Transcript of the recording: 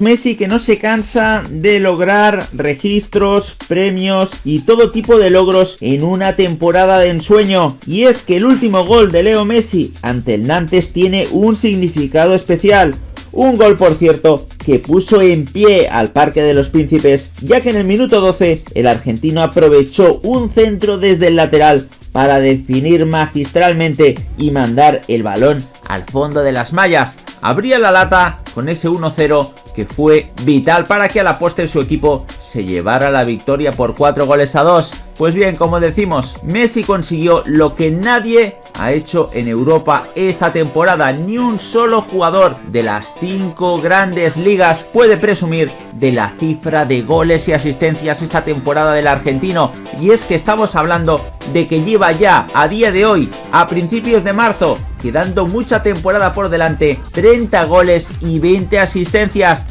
Messi que no se cansa de lograr registros, premios y todo tipo de logros en una temporada de ensueño. Y es que el último gol de Leo Messi ante el Nantes tiene un significado especial. Un gol, por cierto, que puso en pie al Parque de los Príncipes, ya que en el minuto 12 el argentino aprovechó un centro desde el lateral para definir magistralmente y mandar el balón al fondo de las mallas. Abría la lata con ese 1-0 fue vital para que a la postre su equipo se llevara la victoria por 4 goles a 2. Pues bien, como decimos, Messi consiguió lo que nadie ha hecho en Europa esta temporada. Ni un solo jugador de las 5 grandes ligas puede presumir de la cifra de goles y asistencias esta temporada del argentino. Y es que estamos hablando de que lleva ya a día de hoy, a principios de marzo, quedando mucha temporada por delante, 30 goles y 20 asistencias.